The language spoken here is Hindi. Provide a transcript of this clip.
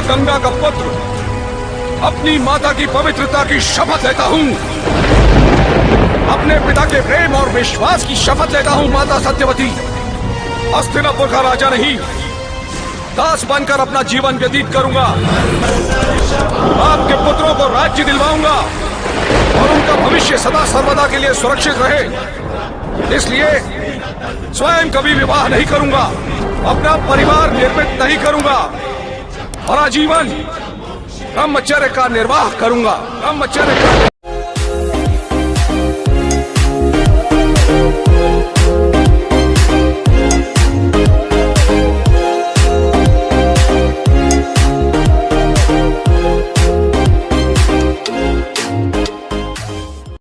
माता गंगा का पुत्र, अपनी माता की पवित्रता की शपथ लेता हूँ। अपने पिता के प्रेम और विश्वास की शपथ लेता हूँ, माता सत्यवती। अस्तिनापुर का राजा नहीं, दास बनकर अपना जीवन व्यतीत करूँगा। आपके पुत्रों को राज्य दिलवाऊँगा और उनका भविष्य सदा सर्वदा के लिए सुरक्षित रहे। इसलिए स्वयं कभी विवाह नहीं करूँगा, अपना परिवार निर्मित नहीं करूँगा। और जीवन ब्रह्मचर्य का निर्वाह करूँगा। ब्रह्मचर्य का